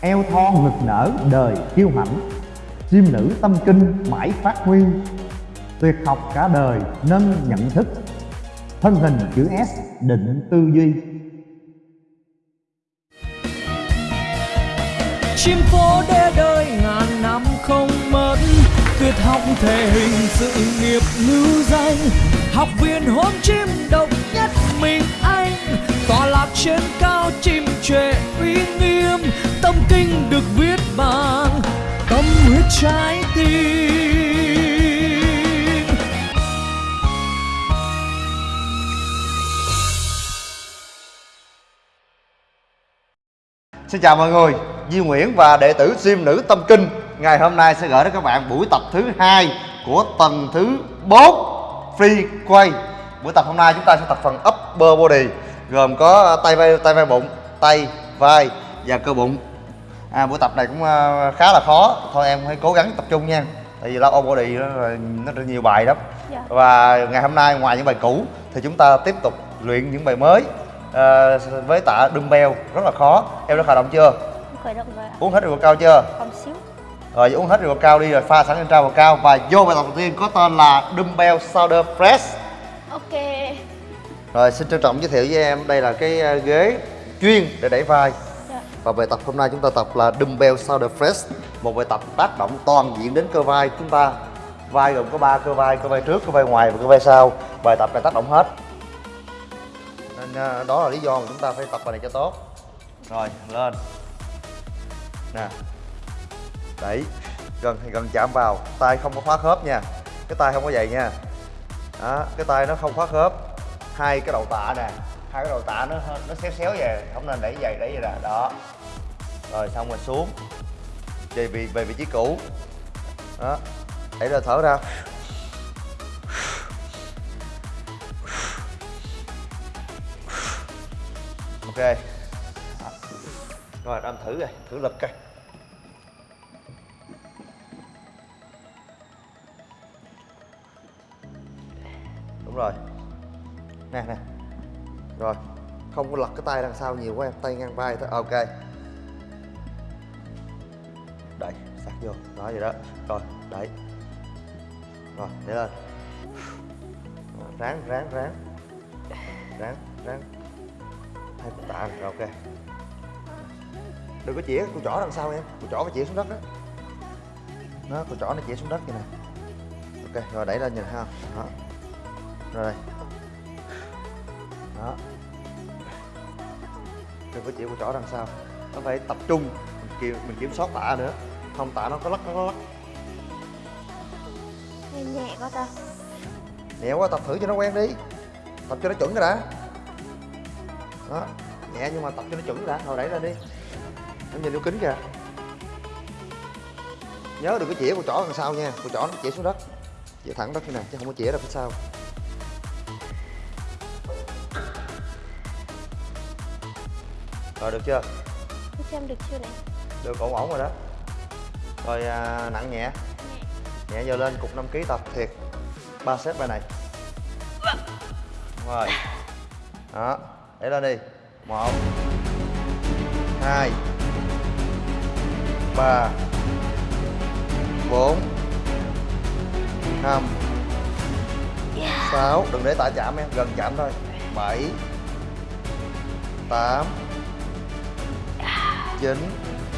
eo thon ngực nở đời kiêu hãnh. Chim nữ tâm kinh mãi phát huy. Tuyệt học cả đời nâng nhận thức. Thân hình chữ S định tư duy. Chim phố đê đời ngàn năm không mất. Tuyệt học thể hình sự nghiệp lưu danh. Học viên hôn chim độc nhất mình trên cao chim trệ uy nghiêm tâm kinh được viết bằng tâm huyết trái tim. Xin chào mọi người, Di Nguyễn và đệ tử Sim Nữ Tâm Kinh. Ngày hôm nay sẽ gửi đến các bạn buổi tập thứ hai của tuần thứ 4 Free Quay. Buổi tập hôm nay chúng ta sẽ tập phần Upper Body. Gồm có tay vai, tay vai bụng, tay, vai và cơ bụng. À, Buổi tập này cũng ờ, khá là khó. Thôi em hãy cố gắng tập trung nha. Tại vì upper body nó, nó rất nhiều bài lắm. Dạ. Và ngày hôm nay ngoài những bài cũ Thì chúng ta tiếp tục luyện những bài mới Ờ, với tạ dumbbell. Rất là khó. Em đã khởi động chưa? Khởi động rồi ạ. Uống hết rượu cao chưa? Còn xíu. Rồi uống hết rượu cao đi rồi pha sẵn lên trao vào cao. Và vô bài tập đầu tiên có tên là dumbbell shoulder press. Ok rồi xin trân trọng giới thiệu với em đây là cái ờ, ghế chuyên để đẩy vai. Dạ. và bài tập hôm nay chúng ta tập là dumbbell shoulder press một bài tập tác động toàn diện đến cơ vai chúng ta. Vai gồm có ba cơ vai cơ vai trước cơ vai ngoài và cơ vai sau. Bài tập này tác động hết. Nên ờ, đó là lý do mà chúng ta phải tập bài này cho tốt. Rồi lên. Nè. Đẩy. Gần thì gần chạm vào. Tay không có khóa khớp nha. Cái tay không có vậy nha. Đó cái tay nó không khóa khớp hai cái đầu tạ nè, hai cái đầu tạ nó nó xéo xéo về không nên đẩy dày đẩy vậy nè, đó. Rồi xong rồi xuống, về vị về vị trí cũ. Đó đẩy ra thở ra. Ok. Đó. rồi anh thử rồi, thử lực coi. Đúng rồi nè nè. Rồi không có lật cái tay đằng sau nhiều quá em tay ngang vai thôi. Ok. Đẩy sát vô. Đó vậy đó. Rồi đẩy. Rồi để lên. Ráng ráng ráng. Ráng ráng. Hai cục tạ này, rồi ok. Đừng có chĩa cục chỏ đằng sau em. Cục chỏ phải chĩa xuống đất đó nó cục chỏ nó chĩa xuống đất vậy nè. Ok rồi đẩy lên nhìn ha. Đó. Rồi đây đó. Đừng có chịu cục chỏ đằng sau. Nó phải tập trung mình kiểm, mình kiểm soát tạ nữa. Không tạ nó có lắc nó có lắc. Nghe nhẹ quá ta. Nhẹ quá tập thử cho nó quen đi. Tập cho nó chuẩn cái đã. Đó nhẹ nhưng mà tập cho nó chuẩn đã. Rồi đẩy lên đi. Em nhìn vô kính kìa. Nhớ đừng có chĩa cục chỏ đằng sau nha. Cục chỏ nó chĩa xuống đất. Chĩa thẳng đất như này chứ không có chĩa ra phía sau rồi được chưa? Thế xem được chưa này? Được ổn ổn rồi đó. Rồi à, nặng nhẹ. Nhẹ. Giờ lên cục 5 kg tập thiệt. Ba set bài này. Đúng rồi. Đó để lên đi. Một hai ba bốn năm sáu. Đừng để tạ chạm em gần chạm thôi. Bảy tám chín.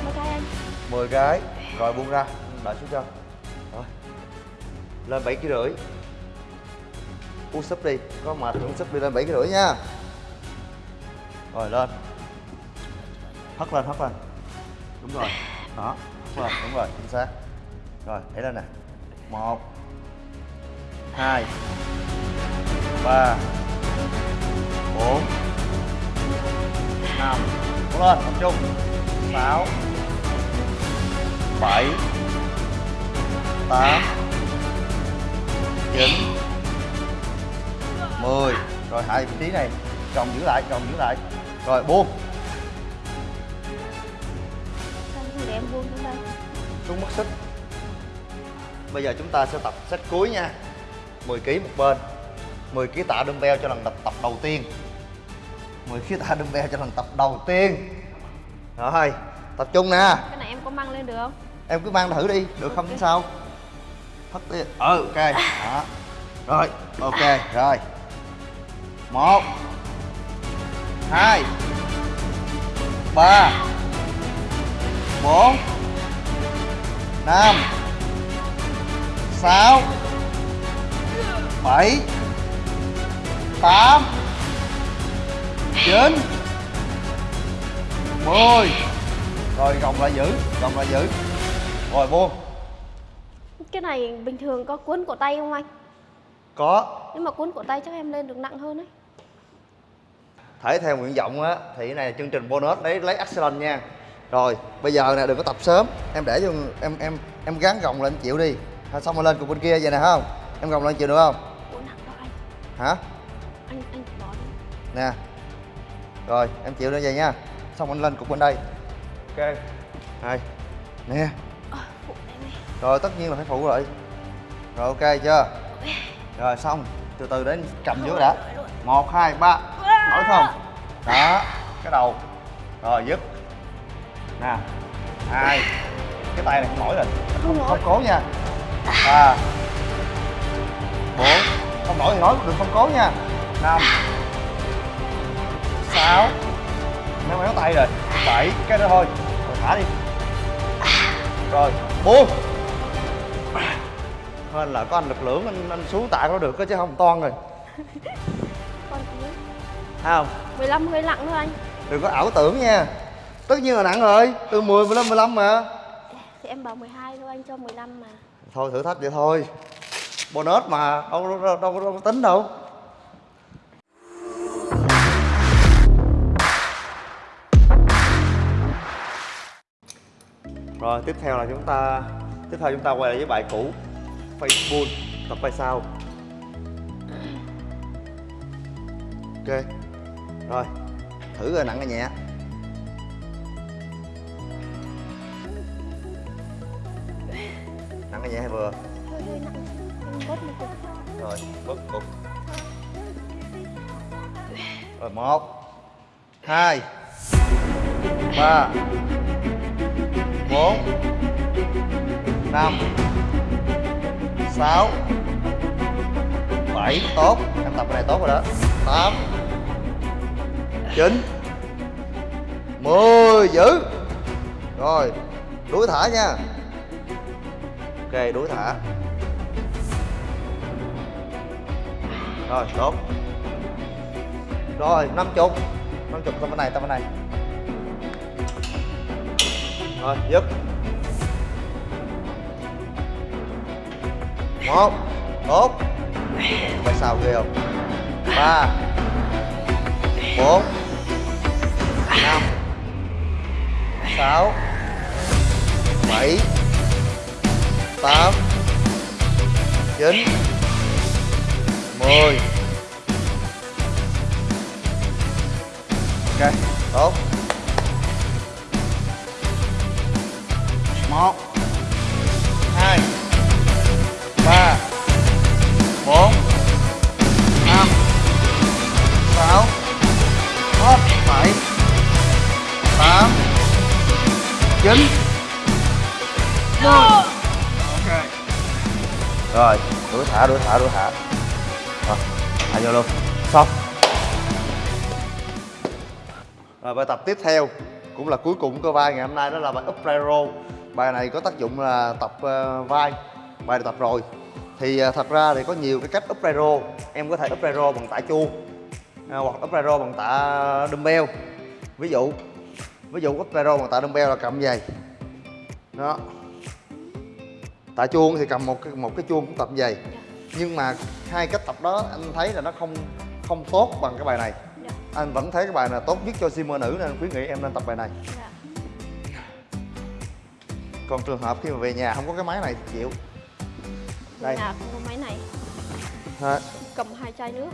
Mấy cái anh. 10 cái. Rồi buông ra. Đợi xuống cho. Rồi. Lên bảy kg rưỡi. Uống súp đi. Có mệt uống súp đi lên bảy kg rưỡi nha. Rồi lên. Hất lên hất lên. Đúng rồi. Đó hất lên. Đúng rồi chính xác. Rồi đẩy lên nè. Một hai ba bốn năm. Cố lên tập trung sáu, bảy, tám, chín, mười. Rồi, hai vị trí này chồng giữ lại chồng giữ lại. Rồi, buông. Để em buông xuống đây xuống mất sức. Bây giờ chúng ta sẽ tập set cuối nha. 10 kg một bên. 10 kg tạ dumbbell cho lần tập tập đầu tiên. 10 kg tạ dumbbell cho lần tập đầu tiên rồi tập trung nè. Cái này em có mang lên được không? Em cứ mang thử đi được không Ok. sao? Thất đi. Ừ. Ok đó. Rồi ok rồi. Một hai ba bốn năm sáu bảy tám chín mười. Rồi gồng lại giữ gồng lại giữ. Rồi buông. Cái này bình thường có cuốn cổ tay không anh? Có. Nếu mà cuốn cổ tay chắc em lên được nặng hơn đấy thể theo nguyện vọng á thì cái này là chương trình bonus lấy lấy excellent nha. Rồi bây giờ nè đừng có tập sớm. Em để cho em em em gắn gồng lên chịu đi. Thôi xong rồi lên cùng bên kia vậy nè không? Em gồng lên chịu được không? Ủa nặng đó anh. Hả? Anh anh bỏ đi. Nè. Rồi em chịu như vậy nha xong anh lên cục bên đây. Ok. Hai nè. Ờ, phụ em đi rồi tất nhiên là phải phụ rồi. Rồi ok chưa? Rồi xong. Từ từ đến cầm dưới đã. một hai ba. Nổi không? Đó cái đầu. Rồi dứt. Nè. Hai. Cái tay này không nổi rồi. Không không cố nha. Ba. Bốn. Không nổi thì nói đừng không cố nha. Năm. Sáu méo méo tay rồi. Bảy cái đó thôi. Rồi thả đi. Rồi buông. Nên là có anh lực lượng anh, anh xuống tạ nó được đó chứ không toan rồi. Con Thấy không? 15 hơi nặng thôi anh. Đừng có ảo tưởng nha. Tất nhiên là nặng rồi. Từ 10 15 15 mà. Thì em bảo 12 thôi anh cho 15 mà. Thôi thử thách vậy thôi. Bonus mà đâu đâu, đâu, đâu, đâu có tính đâu rồi tiếp theo là chúng ta tiếp theo chúng ta quay lại với bài cũ Facebook tập bài sau. Ok rồi thử rồi nặng hay nhẹ. Nặng hay nhẹ hay vừa? Rồi bớt cục rồi một hai ba bốn năm, sáu, bảy, tốt. Em tập cái này tốt rồi đó. Tám, chín, mười giữ rồi, đuổi thả nha. Ok, đuổi thả. Rồi, tốt. Rồi, năm chục. Năm chục tao bên này tao bên này rồi, dứt. Một. Tốt. Phải sao ghê không? Ba. Bốn. Năm. Sáu. Bảy. Tám. Chín. Mười. Ok, tốt. Một hai ba bốn năm sáu bảy tám chín. Mười ok. Rồi đuổi thả đuổi thả đuổi thả. Rồi thả vô luôn. Xong. Rồi bài tập tiếp theo cũng là cuối cùng của cơ vai ngày hôm nay đó là bài up row bài này có tác dụng là tập ờ, vai bài này tập rồi. Thì ờ, thật ra thì có nhiều cái cách up row em có thể up row bằng tạ chuông à, hoặc up row bằng tạ dumbbell. Ví dụ ví dụ up row bằng tạ dumbbell là cầm vậy đó. Tạ chuông thì cầm một cái một cái chuông cũng tập vậy nhưng mà hai cách tập đó anh thấy là nó không không tốt bằng cái bài này. Dạ. Anh vẫn thấy cái bài này tốt nhất cho simmer nữ nên khuyến nghị em nên tập bài này. Dạ còn trường hợp khi mà về nhà không có cái máy này thì chịu. Đây. nhà không có máy này. Ha, cầm hai chai nước.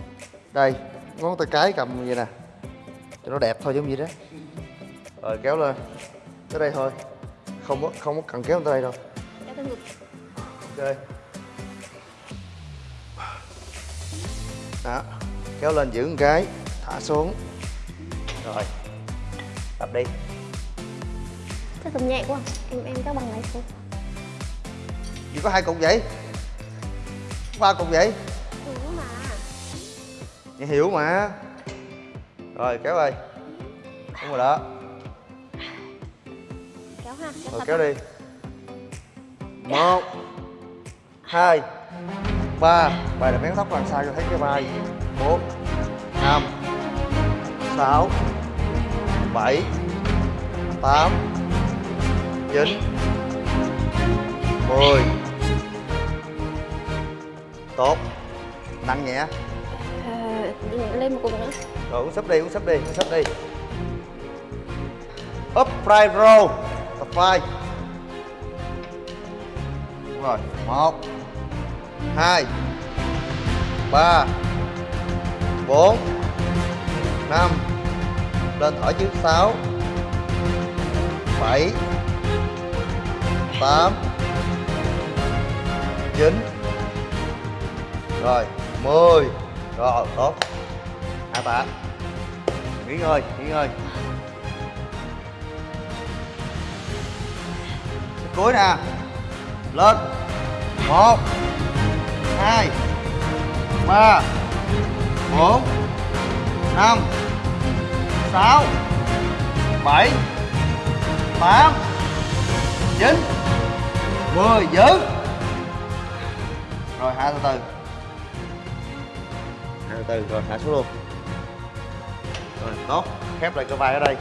Đây ngón tay cái cầm như vậy nè. Cho nó đẹp thôi giống như đó. Rồi kéo lên. Tới đây thôi. Không có không có cần kéo tới đây đâu. Kéo tới ngực. Ok. Đó kéo lên giữ một cái. Thả xuống. Rồi tập đi Chắc tầm nhẹ quá. Em em các bằng này xuống. Chỉ có hai cục vậy? Ba cục vậy? Hiểu mà. Nghe hiểu mà. Rồi kéo ơi. Đúng rồi đó. Kéo ha kéo Rồi kéo đi. Một Hai Ba. Bài là bén tóc đằng sau cho thấy cái vai? Bốn Năm Sáu Bảy Tám Chín Mười. Tốt. Nặng nhẹ. Ờ, lên một cục nữa. Rồi uống súp đi, uống súp đi, uống súp đi. Up fry roll Tập vai Đúng rồi, một. Hai. Ba. Bốn. Năm. Lên thở chứ, sáu. Bảy tám chín Rồi, mười Rồi, tốt. À, Hạ tạ Nghỉ ngơi, nghỉ ngơi. Cuối nè Lên một hai ba bốn năm sáu bảy tám chín mười, giữ. Rồi hạ từ từ. Hạ từ từ rồi, hạ xuống luôn. Rồi, tốt. Khép lại cơ vai ở đây.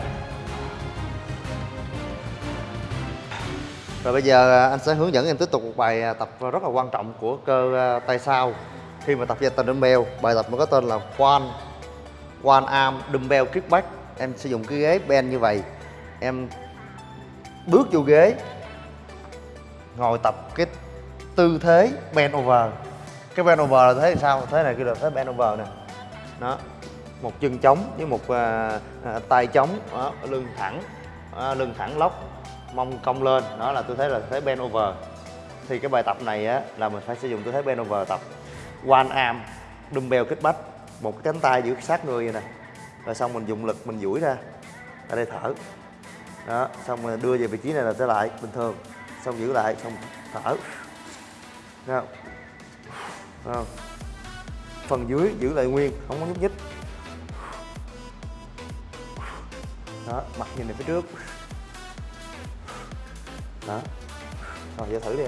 Rồi, bây giờ à, anh sẽ hướng dẫn em tiếp tục một bài à, tập rất là quan trọng của cơ à, tay sau khi mà tập gia tăng dumbbell, bài tập nó có tên là one one arm dumbbell kickback. Em sử dụng cái ghế bend như vậy. Em bước vô ghế ngồi tập cái tư thế bend over. Cái bend over là thế thì sao? Thế này kêu là thế bend over nè. Đó một chân chống với một à, à, tay chống, đó, lưng thẳng à, lưng thẳng lóc mông cong lên đó là tư thế là thế bend over. Thì cái bài tập này á là mình phải sử dụng tư thế bend over tập. One arm dumbbell kích bách một cái cánh tay giữ sát người vậy nè. Rồi xong mình dùng lực mình duỗi ra ở đây thở. Đó xong rồi đưa về vị trí này là trở lại bình thường xong giữ lại xong thở. Nào, không? Không? phần dưới giữ lại nguyên không có nhúc nhích. Đó mặt nhìn về phía trước. Đó. Rồi giờ thử đi.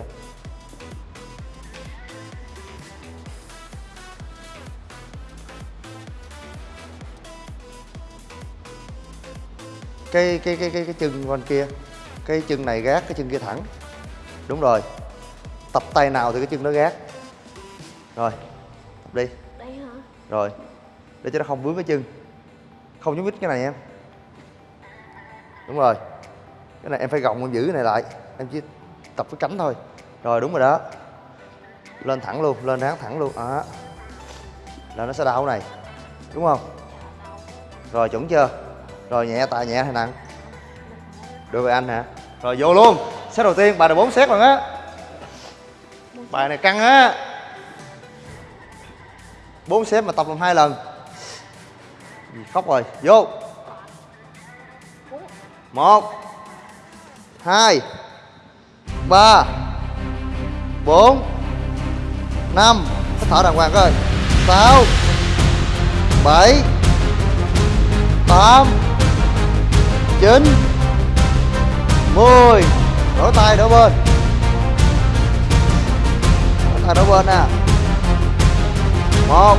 Cái cái cái cái cái chân bên kia. Cái chân này gác cái chân kia thẳng đúng rồi. Tập tay nào thì cái chân đó gác. Rồi tập đi. Đây hả? rồi để cho nó không vướng cái chân. Không nhúc nhích cái này em. Đúng rồi. Cái này em phải gồng em giữ cái này lại. Em chỉ tập cái cánh thôi. Rồi đúng rồi đó. Lên thẳng luôn lên ráng thẳng luôn. Đó. Là nó sẽ đau này. Đúng không? Rồi chuẩn chưa? Rồi nhẹ tạ nhẹ hay nặng? Được rồi anh hả? Rồi vô luôn set đầu tiên, bài này bốn set rồi á. Bài này căng á. Bốn set mà tập làm hai lần. Gì, khóc rồi. Vô. Một, hai, ba, bốn, năm. Thở đàng hoàng coi. Sáu, bảy, tám, chín, mười đổi tay đổ bên. Đổi tay đổ bên nè. Một.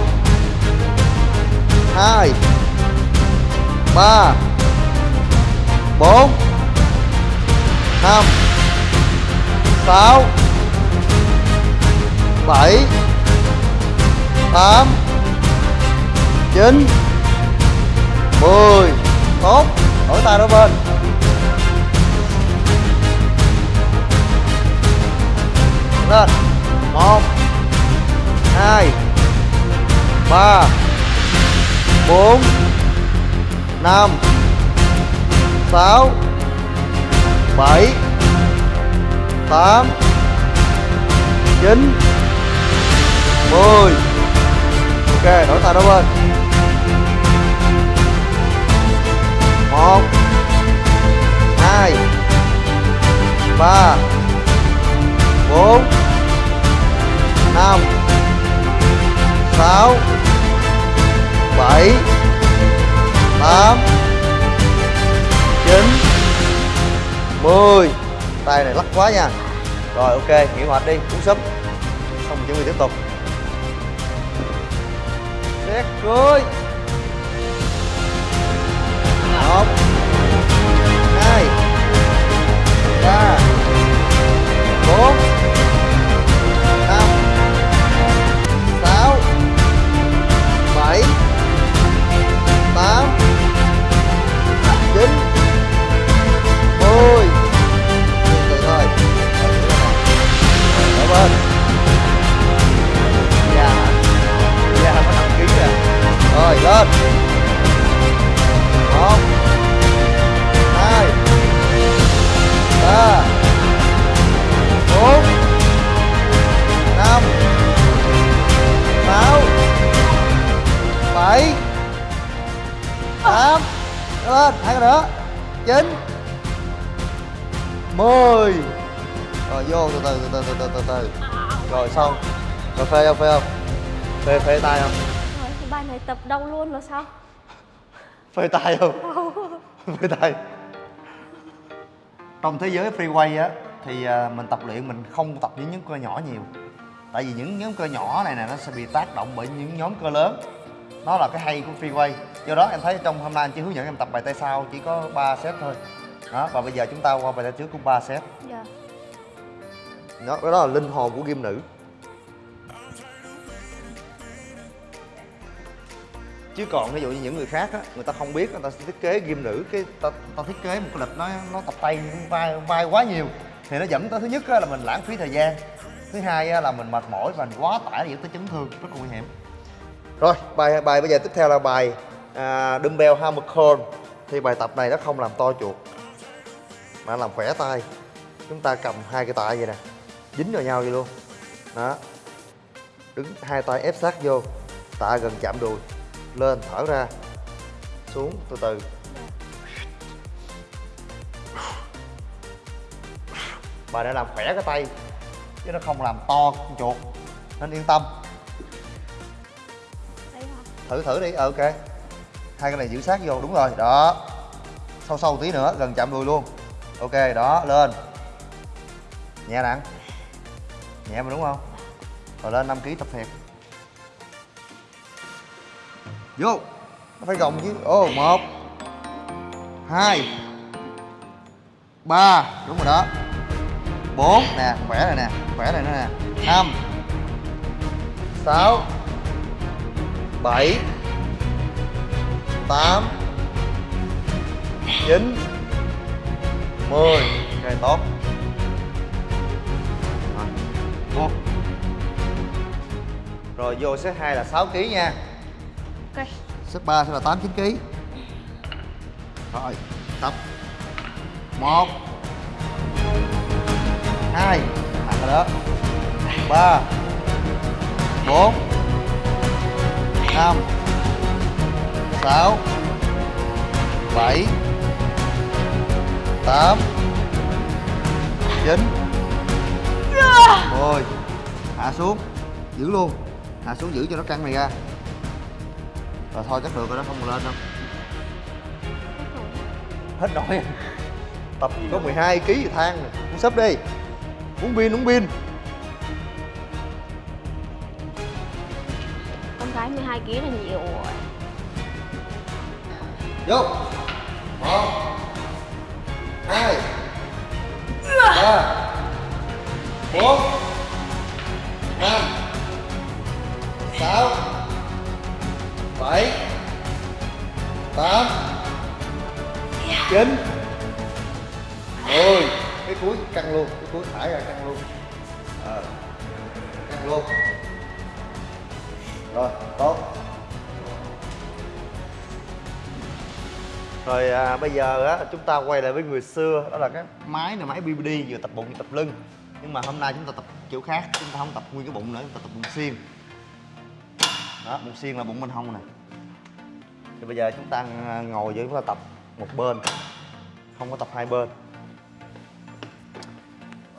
Hai. Ba. Bốn. Năm. Sáu. Bảy. Tám. Chín. Mười. Tốt. Đổi tay đó bên. Lên. Một, hai, ba, bốn, năm, sáu, bảy, tám, chín, mười. Ok, đổi tay đó bên. Một, hai, ba nha. Rồi, ok, nghỉ hoạt đi, uống súp. Xong chuẩn bị tiếp tục. Xét cưới một, hai, ba, bốn. Rồi, lên. Một, hai, ba, bốn, năm, sáu, bảy, tám. Lên, hai cái nữa. Chín. Mười. Rồi, vô từ từ từ từ từ từ từ. Rồi, xong. Rồi, phê không phê không? Phê phê tay không? Này tập đâu luôn là sao? phê tay không? Phê tay. Trong thế giới freeway á thì à, mình tập luyện mình không tập những nhóm cơ nhỏ nhiều. Tại vì những nhóm cơ nhỏ này nè nó sẽ bị tác động bởi những nhóm cơ lớn. Nó là cái hay của freeway. Do đó em thấy trong hôm nay anh chỉ hướng dẫn em tập bài tay sau chỉ có 3 set thôi. Đó và bây giờ chúng ta qua bài tay trước cũng 3 set. Dạ. đó, đó là linh hồn của gym nữ chứ còn ví dụ như những người khác á người ta không biết người ta thiết kế ghim nữ cái ta, ta thiết kế một cái lịch nó nó tập tay vai vai quá nhiều. Thì nó dẫn tới thứ nhất á, là mình lãng phí thời gian. Thứ hai á, là mình mệt mỏi và mình quá tải dẫn tới chấn thương rất là nguy hiểm. Rồi bài bài bây giờ tiếp theo là bài à, dumbbell hammer curl thì bài tập này nó không làm to chuột mà làm khỏe tay chúng ta cầm hai cái tay vậy nè dính vào nhau vậy luôn. Đó. Đứng hai tay ép sát vô tạ gần chạm đùi lên thở ra. Xuống từ từ. Bà đã làm khỏe cái tay chứ nó không làm to chuột nên yên tâm. Thử thử đi ờ, ok. Hai cái này giữ sát vô đúng rồi đó. Sâu sâu tí nữa gần chạm đùi luôn. Ok đó lên. Nhẹ nặng. Nhẹ mà đúng không? Rồi lên 5 kg tập thiệt vô. Nó phải gồng chứ. Ô, một. Hai. Ba. Đúng rồi đó. Bốn. Nè, khỏe rồi nè. Khỏe rồi nữa nè. Năm. Sáu. Bảy. Tám. Chín. Mười. Ok tốt. Rồi vô set 2 là 6 kg nha. Ok. set 3 sẽ là 8 9 kg rồi tập. Một. Hai. Nặng rồi đó. Ba. Bốn. Năm. Sáu. Bảy. Tám. Chín. Mười. Hạ xuống. Giữ luôn. Hạ xuống giữ cho nó căng này ra rồi thôi chắc được rồi đó không còn lên đâu. Hết nổi tập có 12 kg thì than rồi uống sấp đi. Uống pin uống pin. Con gái 12 kg là nhiều rồi. vô. Một hai ba bốn năm sáu bảy tám chín. Mười cái cuối căng luôn cái cuối thải ra căng luôn. À, căng luôn. Rồi tốt. Rồi à, bây giờ á, chúng ta quay lại với người xưa Đó là cái máy này máy BBD vừa tập bụng vừa tập lưng. Nhưng mà hôm nay chúng ta tập kiểu khác Chúng ta không tập nguyên cái bụng nữa, chúng ta tập bụng xiên. Đó, bụng xiên là bụng bên hông nè. Thì bây giờ chúng ta à, ngồi với chúng ta tập một bên Không có tập hai bên.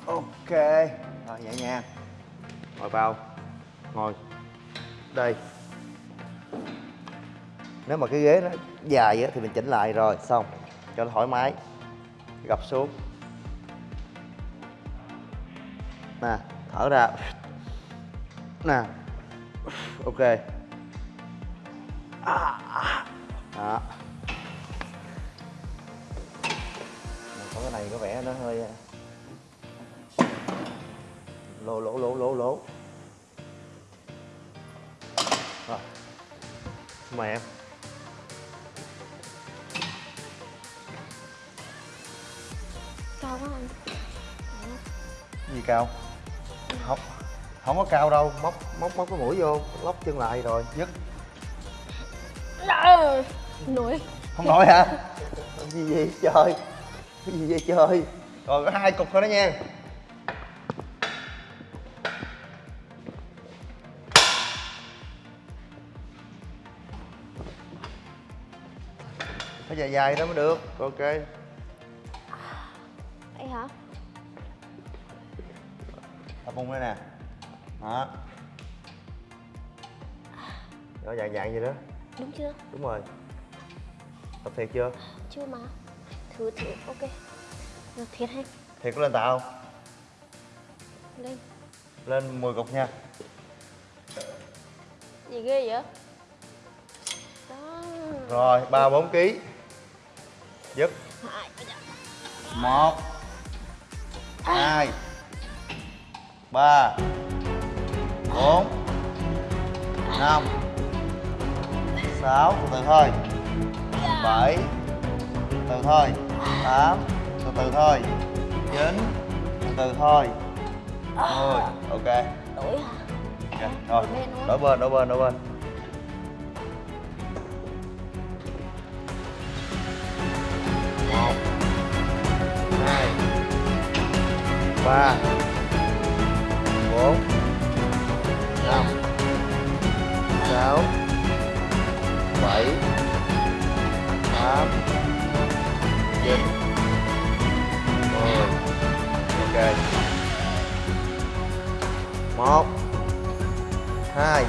Ok. Rồi nhẹ nhàng. Ngồi vào. Ngồi. Đây. Nếu mà cái ghế nó dài á, thì mình chỉnh lại rồi. Xong. Cho nó thoải mái. Gập xuống. Nè thở ra. Nè. Ok đó. Có cái này có vẻ nó hơi à, lố lố lố lố lố. Rồi. Mời em. Cao quá anh. Gì cao? Không không có cao đâu. Móc móc móc cái mũi vô lóc chân lại rồi. Dứt Ờ, nổi không nổi hả? Gì vậy trời? Cái gì vậy trời? Còn có hai cục thôi đó nha. Phải dài dài đó mới được ok. Vậy hả? Tập bung đây nè. Đó. Đó dạng dạng gì đó. Đúng chưa? Đúng rồi tập thiệt chưa? Chưa mà thử thử ok. Rồi, thiệt hay thiệt có lên tạ không? Lên. Lên 10 cục nha. Gì ghê vậy? Đó. Rồi ba bốn ký. Dứt. Một. Hai. Ba. Bốn. Năm. Sáu. Từ từ thôi bảy. Từ thôi. Tám. Từ từ thôi. Chín. Từ từ thôi. Mười. Ok. Đổi hả? Ok, rồi. Đổi bên đổi bên đổi bên. Một hai ba bốn năm sáu bảy tám. Dạ. Chín mười ok. Một. Hai.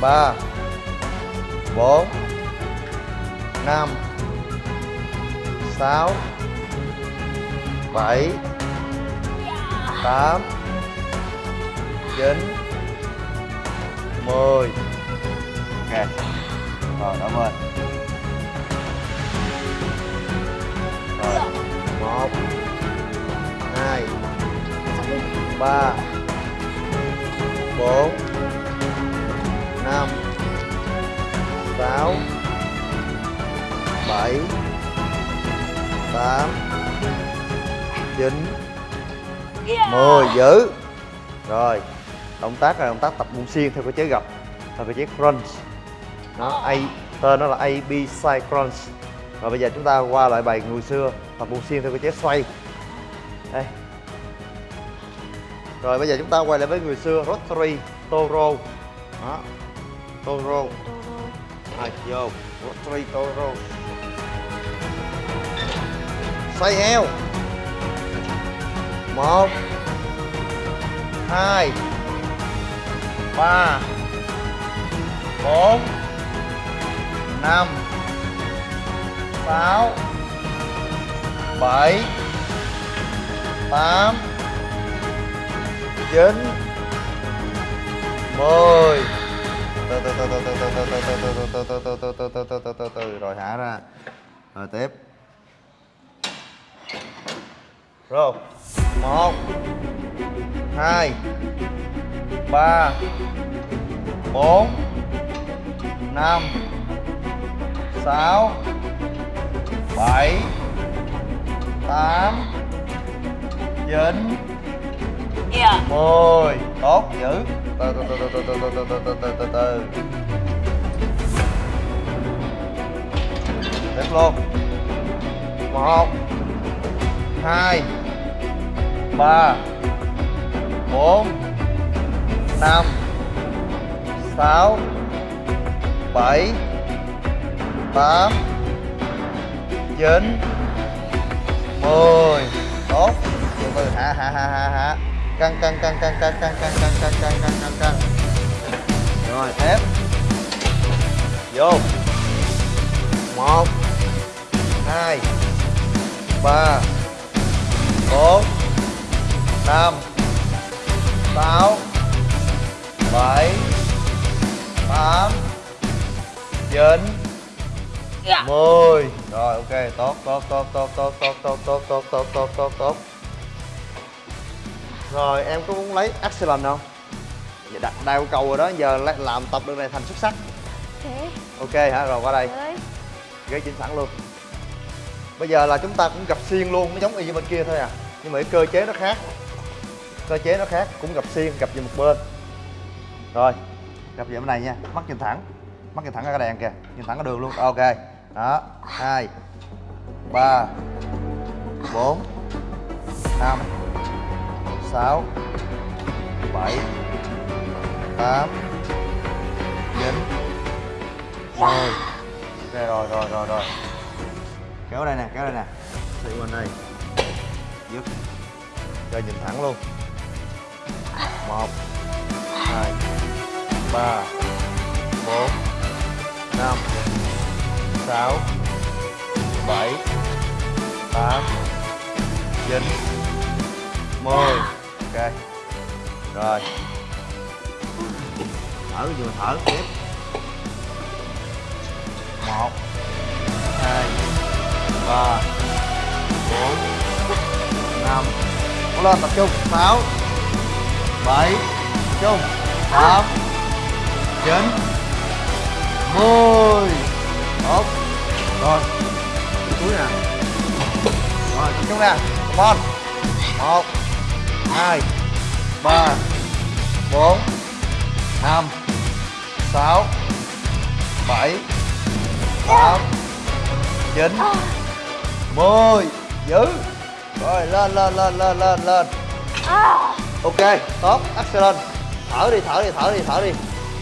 Ba. Bốn. Năm. Sáu. Bảy. Tám. Chín. Mười. Ok. Rồi, cảm ơn. Một hai ba bốn năm sáu bảy tám chín mười giữ rồi động tác là động tác tập bụng xiên theo cơ chế gập theo cơ chế crunch. Nó A tên nó là AB side crunch. Rồi bây giờ chúng ta qua lại bài người xưa tập buông xiên theo cơ chế xoay. Đây. Rồi bây giờ chúng ta quay lại với người xưa rotary toro. Đó. Toro. Rồi, vô. Rotary toro. Xoay eo. Một. Hai. Ba. Bốn. Năm. Sáu bảy tám chín mười từ từ từ từ từ từ từ từ từ từ từ từ từ từ từ từ từ rồi thả ra rồi tiếp rồi một hai ba bốn năm sáu bảy tám chín mười. Tốt giữ. Từ từ từ từ từ từ từ từ từ từ từ từ. Tiếp luôn. Một hai ba bốn năm sáu bảy tám chín 10 Tốt Từ từ hạ hạ hạ hạ hạ Căng căng căng căng căng căng căng căng căng căng căng căng căng Rồi thép Vô 1 2 3 4 5 6 7 8 9 dạ. 10 Rồi ok tốt tốt tốt tốt tốt tốt tốt tốt tốt tốt tốt tốt tốt Rồi em có muốn lấy excellent không? Vậy đặt đa yêu cầu rồi đó giờ làm tập được này thành xuất sắc Ok Ok hả rồi qua đây Ghế chỉnh sẵn luôn Bây giờ là chúng ta cũng gặp xiên luôn nó giống y như bên kia thôi à Nhưng mà cái cơ chế nó khác Cơ chế nó khác cũng gặp xiên gặp về một bên Rồi gặp về bên này nha mắt nhìn thẳng mắt nhìn thẳng ra cái đèn kìa nhìn thẳng ra đường luôn ok đó, hai, ba, bốn, năm, sáu, bảy, tám, chín, mười. Ok, rồi rồi rồi rồi. Kéo đây nè, kéo đây nè. Đi bên đây. Dứt. Rồi nhìn thẳng luôn. Một, hai, ba, bốn, năm sáu, bảy, tám, chín, mười. Ok. Rồi. Thở vừa thở tiếp? Một, hai, ba, bốn, năm. Cố lên, tập trung. Sáu, bảy, tập trung. Tám, chín, mười tốt. Rồi. Túi nè. Rồi, tập trung nè. Bon một, hai, ba, bốn, năm, sáu, bảy, tám, chín, mười. Giữ. Rồi, lên lên lên lên lên lên. Ok, tốt. Excellent. Thở đi thở đi thở đi thở đi.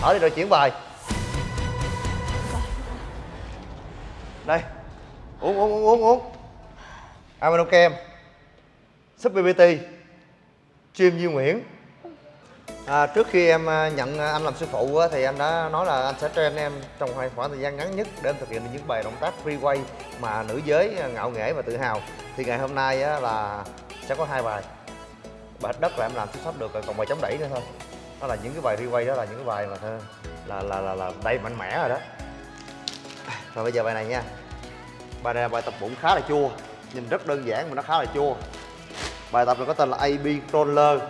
Thở đi, rồi chuyển bài. Đây. Uống uống uống uống uống. Amino kem. Súp bbt chim Duy Nguyễn. À, trước khi em à, nhận à, anh làm sư phụ thì anh đã nói là anh sẽ train em trong khoảng thời gian ngắn nhất để em thực hiện được những bài động tác free way mà nữ giới à, ngạo nghễ và tự hào. Thì ngày hôm nay là sẽ có hai bài. Bài đất là em làm xuất sắc được còn bài chống đẩy nữa thôi. Đó là những cái bài free way đó là những cái bài mà là là là là đầy mạnh mẽ rồi đó rồi bây giờ bài này nha. Bài này là bài tập bụng khá là chua nhìn rất đơn giản mà nó khá là chua. Bài tập này có tên là AB Roller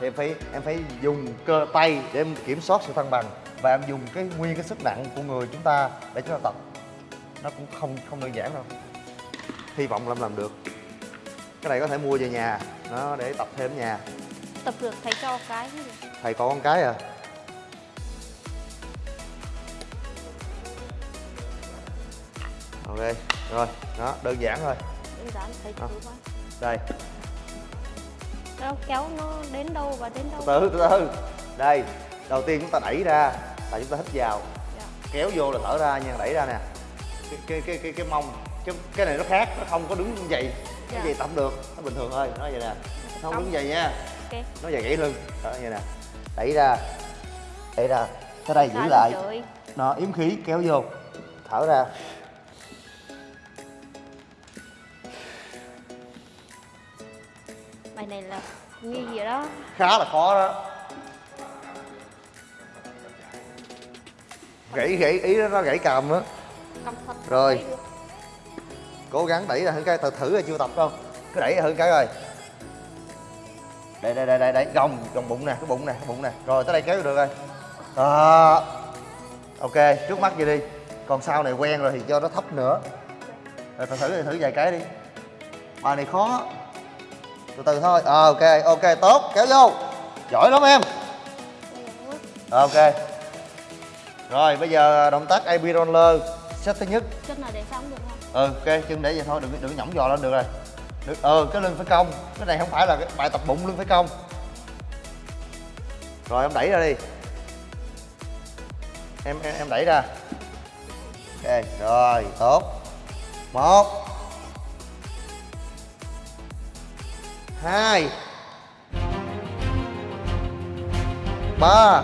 thì em phải em phải dùng cơ tay để em kiểm soát sự thăng bằng và em dùng cái nguyên cái sức nặng của người chúng ta để chúng ta tập. Nó cũng không không đơn giản đâu. Hy vọng là em làm được. Cái này có thể mua về nhà nó để tập thêm ở nhà. Tập được thầy cho cái gì thầy có con cái à ok rồi đó đơn giản thôi. Đơn giản thầy À. đây. Đâu kéo nó đến đâu và đến đâu? Từ từ từ. Đây đầu tiên chúng ta đẩy ra là chúng ta hít vào. Dạ. kéo vô là thở ra nha đẩy ra nè. Cái cái cái cái, cái mông cái, cái này nó khác nó không có đứng như vậy. Dạ. cái gì tập được nó bình thường thôi nó vậy nè. Nó không đứng vậy nha. Ok. Nó vậy gãy lưng. Đó như nè. Đẩy ra đẩy ra. Tới đây giữ lại. nó yếm khí kéo vô. Thở ra bài này là nghi gì đó. Khá là khó đó. Gãy gãy ý đó nó gãy cầm á. Rồi. cố gắng đẩy ra hơn cái thử thử là chưa tập không cứ đẩy ra hơn cái rồi. Đây đây đây đây đây. Gồng gồng bụng nè cái bụng nè cái bụng nè. Rồi tới đây kéo được rồi. Đó. Ok trước mắt vậy đi. Còn sau này quen rồi thì cho nó thấp nữa. Rồi thử thử thử vài cái đi. Bài này khó từ từ thôi. Ờ ok ok tốt kéo vô. Giỏi lắm em. Ok. Rồi bây giờ động tác AB roller set thứ nhất. Chân là để xong được không? Ừ ok chân để vậy thôi đừng đừng nhõng giò lên được rồi. Được ờ cái lưng phải cong. Cái này không phải là cái bài tập bụng lưng phải cong. Rồi em đẩy ra đi. Em em, em đẩy ra. Ok rồi tốt. Một hai. Ba.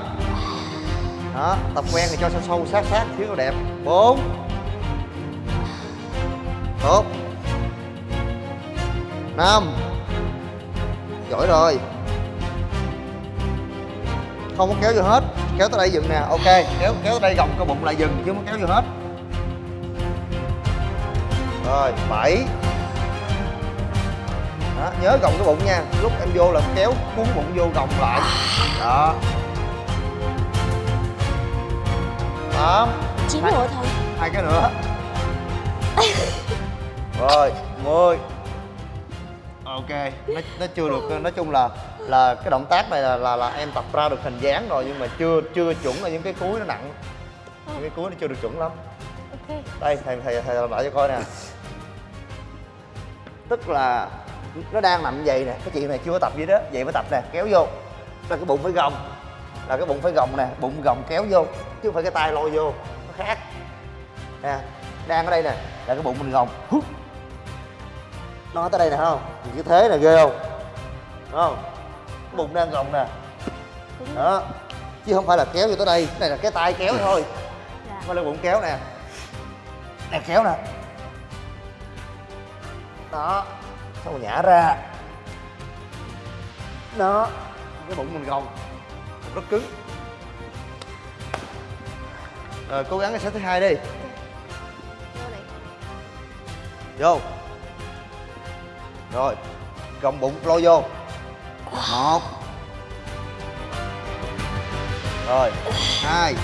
Đó, tập quen thì cho sâu sâu, sát sát, thiếu nó đẹp. Bốn. Tốt. Năm. Giỏi rồi. Không có kéo vô hết. Kéo tới đây dừng nè. Ok, kéo kéo tới đây gồng cơ bụng lại dừng, chứ không kéo vô hết. Rồi, bảy đó, nhớ gồng cái bụng nha. Lúc em vô là kéo cuốn bụng vô gồng lại. Đó. Tám chín rồi thầy hai cái nữa. Rồi mười. Ok nó, nó chưa được nói chung là là cái động tác này là, là là em tập ra được hình dáng rồi nhưng mà chưa chưa chuẩn là những cái cuối nó nặng. Những cái cuối nó chưa được chuẩn lắm. Ok. Đây thầy thầy thầy làm lại cho coi nè. Tức là nó đang nằm vậy nè cái chuyện này chưa có tập gì đó vậy mới tập nè kéo vô. Là cái bụng phải gồng là cái bụng phải gồng nè bụng gồng kéo vô chứ không phải cái tay lôi vô nó khác. Nè đang ở đây nè là cái bụng mình gồng nó tới đây nè không? Nhìn cái thế này ghê không? Thấy không? Cái bụng đang gồng nè. Đúng đó chứ không phải là kéo vô tới đây cái này là cái tay kéo thôi. Dạ. Phải là bụng kéo nè. Nè kéo nè. Đó xong nhả ra. Đó cái bụng mình gồng. Rất cứng. Rồi cố gắng cái set thứ hai đi. Vô. Rồi gồng bụng lôi vô. Một. Rồi hai.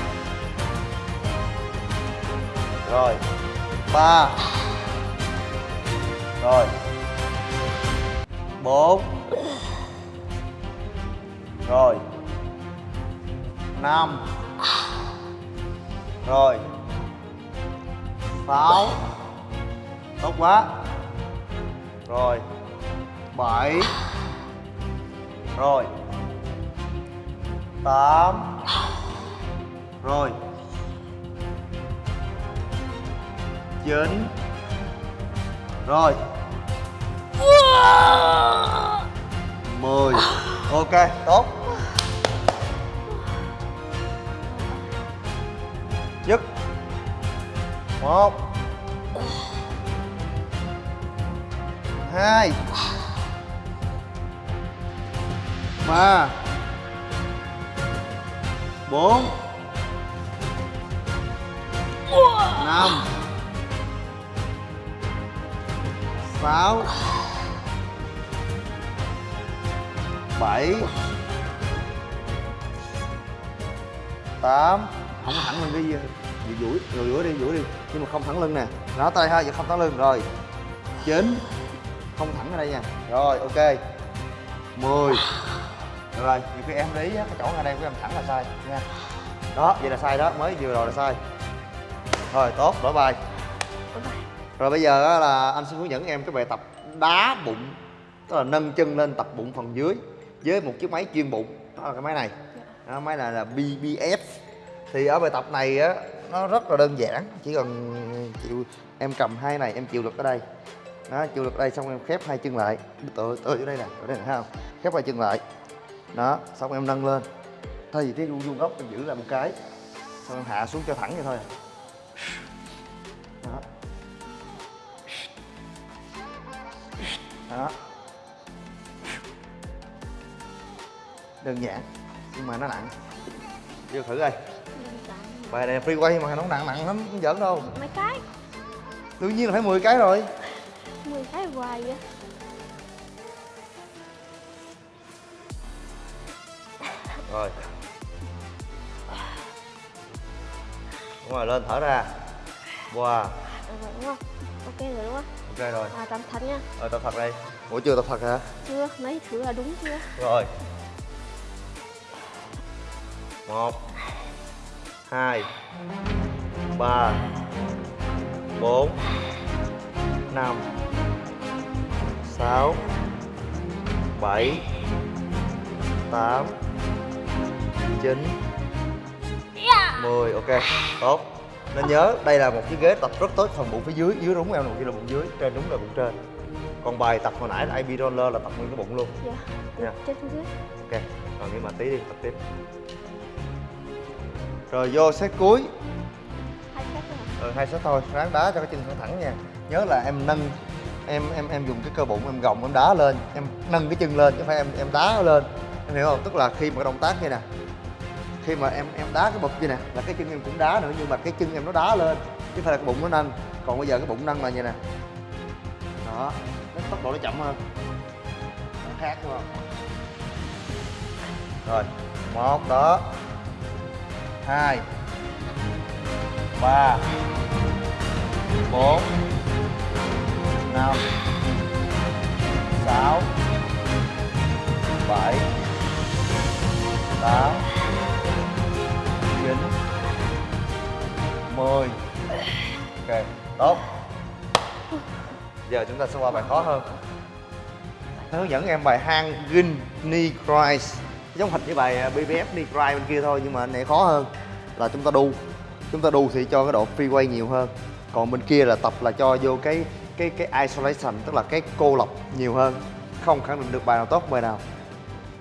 Rồi ba. Rồi bốn. Rồi. Năm. Rồi. Sáu. Tốt quá. Rồi. Bảy. Rồi. Tám. Rồi. Chín. Rồi mười. Ok tốt. Dứt một. Hai. Ba. Bốn. Năm. Sáu. Bảy tám. Không có thẳng lưng đi gì. Duỗi rồi duỗi đi duỗi đi. Nhưng mà không thẳng lưng nè. Nó tay ha giờ không thẳng lưng. Rồi. Chín. Không thẳng ở đây nha. Rồi ok. 10 được rồi nhiều khi em để ý á, cái chỗ ngay đây của em thẳng là sai nha. Đó vậy là sai đó mới vừa rồi là sai. Rồi tốt đổi bài. Rồi bây giờ là anh sẽ hướng dẫn em cái bài tập đá bụng tức là nâng chân lên tập bụng phần dưới với một chiếc máy chuyên bụng. Đó là cái máy này. Đó, máy này là BBF thì ở bài tập này á nó rất là đơn giản. Chỉ cần chịu em cầm hai này em chịu lực ở đây. Đó chịu lực ở đây xong em khép hai chân lại. Tựa tựa ở đây nè ở đây nè thấy không? Khép hai chân lại. Đó xong em nâng lên. Thay vì cái vuông vuông góc em giữ lại một cái. Xong em hạ xuống cho thẳng vậy thôi. Đó. Đó. Đơn giản nhưng mà nó nặng. Vô thử coi. Giản. bài này free quay mà nó nặng nặng lắm không giỡn đâu. Mấy cái? Đương nhiên là phải 10 cái rồi. 10 cái hoài vậy. Rồi. Đúng rồi lên thở ra. Wow rồi đúng không? Ok rồi đúng không? Ok rồi. À tạm thật nha. Rồi tập thật đây. Ủa chưa tập thật hả? Chưa mấy thử là đúng chưa? Rồi một hai ba bốn năm sáu bảy tám chín mười. Ok tốt. Nên nhớ đây là một chiếc ghế tập rất tốt phần bụng phía dưới. Dưới đúng eo nằm kia là bụng dưới trên đúng là bụng trên. Còn bài tập hồi nãy là ib roller là tập nguyên cái bụng luôn. Dạ Dạ. trên xuống dưới. Ok rồi nhưng mà tí đi tập tiếp rồi vô set cuối. Hai set ừ, hai set thôi. Ráng đá cho cái chân thẳng thẳng nha. Nhớ là em nâng em em em dùng cái cơ bụng em gồng em đá lên. Em nâng cái chân lên chứ phải em em đá lên. Em hiểu không? Tức là khi mà cái động tác như nè khi mà em em đá cái bụp như nè là cái chân em cũng đá nữa nhưng mà cái chân em nó đá lên chứ phải là cái bụng nó nâng. Còn bây giờ cái bụng nâng là như nè. Đó nó tốc độ nó chậm hơn. Nó khác đúng không? Rồi một đó hai ba bốn năm sáu bảy tám chín mười. Ok tốt. Giờ chúng ta sẽ qua bài khó hơn. Nó hướng dẫn em bài hang gin knee rise giống hệt với bài à, BBF knee Christ bên kia thôi nhưng mà này khó hơn là chúng ta đu. Chúng ta đu thì cho cái độ free weight nhiều hơn. Còn bên kia là tập là cho vô cái cái cái isolation, tức là cái cô lập nhiều hơn. Không khẳng định được bài nào tốt, bài nào.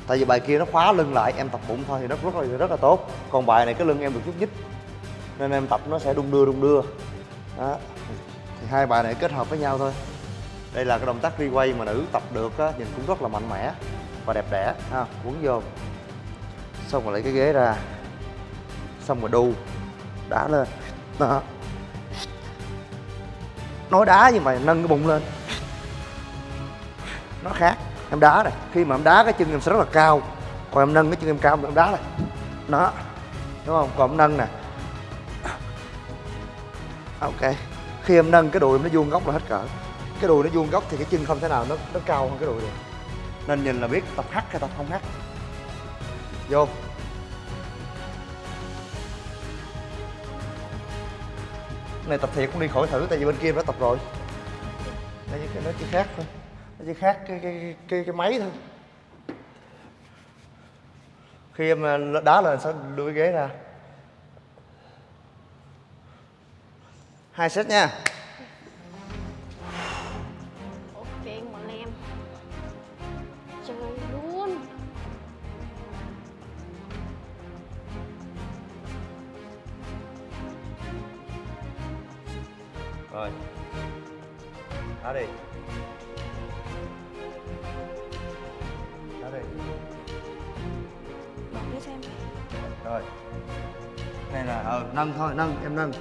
Tại vì bài kia nó khóa lưng lại, em tập bụng thôi thì nó rất là rất là tốt. Còn bài này cái lưng em được chút nhích, nên em tập nó sẽ đung đưa đung đưa. Đó. Thì hai bài này kết hợp với nhau thôi. Đây là cái động tác replay mà nữ tập được á, nhìn cũng rất là mạnh mẽ và đẹp đẽ. Ha, quấn vô. Xong rồi lấy cái ghế ra xong rồi đu. Đá lên. Đó. Nói đá nhưng mà nâng cái bụng lên. Nó khác. Em đá này. Khi mà em đá cái chân em sẽ rất là cao. Còn em nâng cái chân em cao, em đá này. Nó đúng không? Còn em nâng nè. Ok. Khi em nâng cái đùi em, nó vuông góc là hết cỡ. Cái đùi nó vuông góc thì cái chân không thể nào nó nó cao hơn cái đùi được. Nên nhìn là biết tập hắt hay tập không hắt vô. Này tập thiệt cũng đi khỏi thử tại vì bên kia em đã tập rồi. Đây cái nó chỉ khác thôi. Nó chỉ khác cái cái cái cái, cái máy thôi. Khi em đá lên sẽ đưa cái ghế ra. Hai set nha. Rồi đá đi. Đá đi. Bỏ cái xem rồi. Này là ờ nâng thôi nâng em nâng.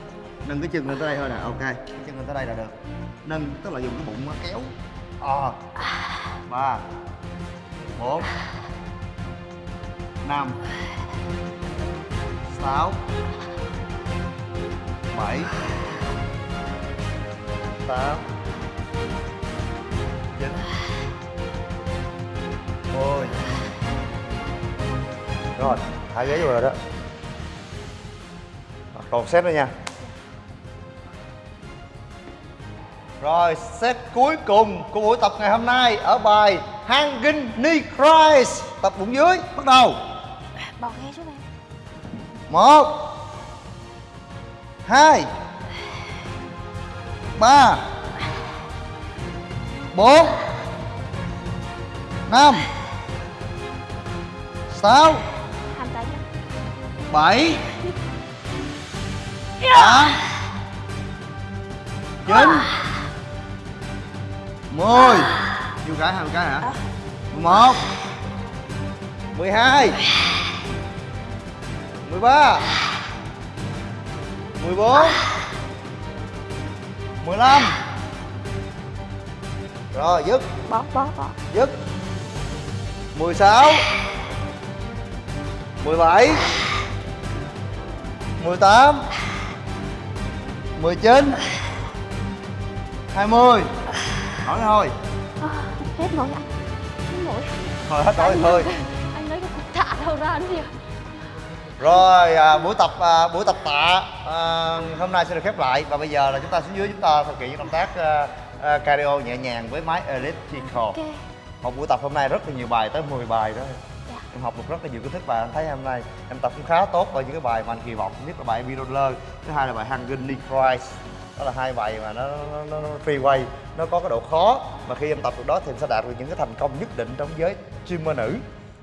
Nâng cái chân lên tới đây thôi nè ok. Cái chân lên tới đây là được. Nâng tức là dùng cái bụng nó kéo. Ờ. Ba. Bốn. Năm. Sáu. Bảy tám. Chín. Mười rồi thả ghế vô rồi đó. Còn set nữa nha. Rồi set cuối cùng của buổi tập ngày hôm nay ở bài hanging knee rise tập bụng dưới bắt đầu. Bỏ ghế xuống em. Một hai ba, bốn, năm, sáu, bảy, tám, chín, mười. Nhiêu cái hai mươi cái hả? Mười một, mười hai, mười ba, mười bốn mười lăm. Rồi dứt. Bỏ bỏ bỏ dứt. 16 17 18 19 20 Hỏi thôi. À, hết nổi anh hết nổi Thôi hết nổi thôi. anh lấy cái cục tạ đâu ra nữa kìa Rồi à, buổi tập à, buổi tập tạ à, hôm nay sẽ được khép lại. Và bây giờ là chúng ta xuống dưới chúng ta thực hiện những động tác à, à, cardio nhẹ nhàng với máy elliptical. ok. Một buổi tập hôm nay rất là nhiều bài tới 10 bài đó. Dạ. Em học được rất là nhiều kiến thức và em thấy hôm nay em tập cũng khá tốt ở những cái bài mà anh kỳ vọng nhất là bài Middle Thứ hai là bài Hanging Knee Rise đó là hai bài mà nó, nó, nó, nó free way nó có cái độ khó. Mà khi em tập được đó thì em sẽ đạt được những cái thành công nhất định trong giới streamer nữ.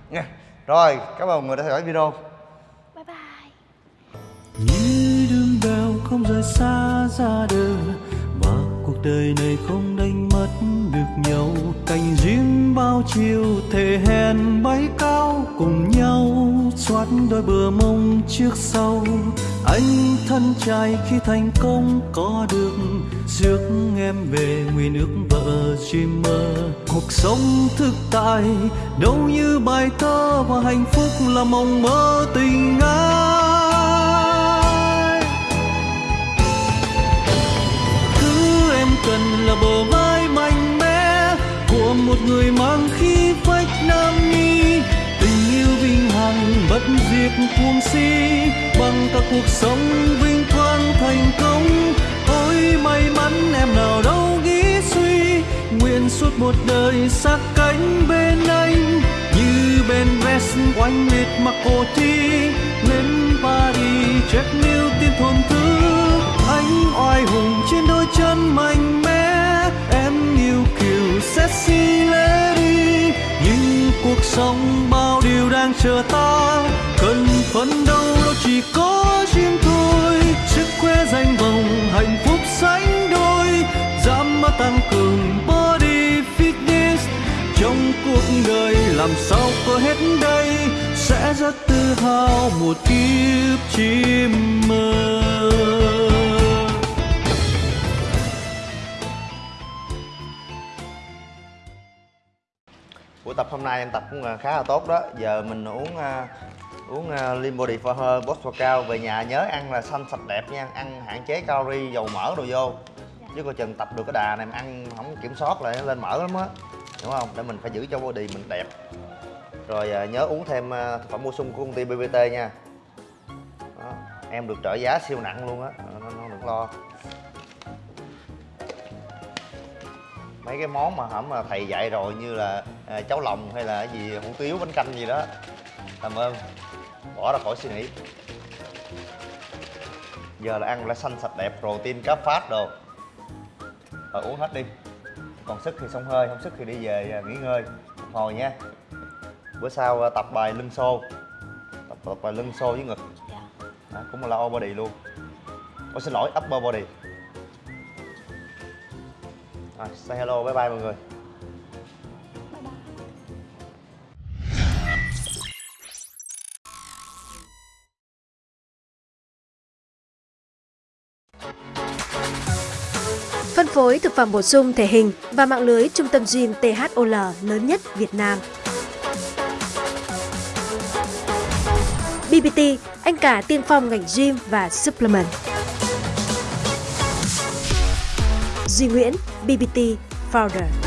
Nha. Rồi cảm ơn mọi người đã theo dõi video như đường bèo không rời xa ra đời và cuộc đời này không đánh mất được nhau. Cành riêng bao chiều thể hèn bay cao, cùng nhau xoát đôi bờ mông trước sau. Anh thân trai khi thành công có được, rước em về nguyên ước vợ dreamer cuộc sống thực tại, đâu như bài thơ và hạnh phúc là mộng mơ tình ái. Cần là bờ vai mạnh mẽ của một người mang khí phách nam nhi. Tình yêu vinh hằng bất diệt cuồng si, bằng cả cuộc sống vinh quang thành công. Ôi, may mắn em nào đâu nghĩ suy, nguyện suốt một đời sát cánh bên anh. Như bên vest oanh liệt mặc cổ thi, lên Paris check new tiên thôn thứ anh oai hùng trên đôi chân mạnh kiều sexy đi, nhưng cuộc sống bao điều đang chờ ta. Cần phấn đấu đâu chỉ có riêng thôi sức khỏe danh vọng hạnh phúc sánh đôi. Dám mà tăng cường body fitness, trong cuộc đời làm sao có hết đây. Sẽ rất tự hào một kiếp chim mơ. Hôm nay em tập cũng à, khá là tốt đó. Giờ mình uống à, uống uh, Lean Body for Her Boss Workout về nhà nhớ ăn là xanh sạch đẹp nha. Ăn hạn chế calorie dầu mỡ đồ vô. Chứ coi chừng tập được cái đà này mà ăn không kiểm soát lại nó lên mỡ lắm á. Đúng không? Để mình phải giữ cho body mình đẹp. Rồi à, nhớ uống thêm à, thực phẩm bổ sung của công ty BBT nha. Đó. em được trợ giá siêu nặng luôn á. Nó, nó đừng lo mấy cái món mà hẩm mà thầy dạy rồi như là à, cháo lòng hay là cái gì hủ tiếu bánh canh gì đó. Cảm ơn. Bỏ ra khỏi suy nghĩ. Giờ là ăn lá xanh sạch đẹp protein cá phát đồ. Rồi uống hết đi. Còn sức thì xông hơi không sức thì đi về à, nghỉ ngơi. Phục hồi nha. Bữa sau à, tập bài lưng xô. Tập, tập bài lưng xô với ngực. À, cũng là lower body luôn. Ôi xin lỗi upper body rồi say hello bye bye mọi người Phân phối thực phẩm bổ sung thể hình và mạng lưới trung tâm gym THOL lớn nhất Việt Nam. BBT, anh cả tiên phong ngành gym và supplement. Duy Nguyễn, BBT Founder.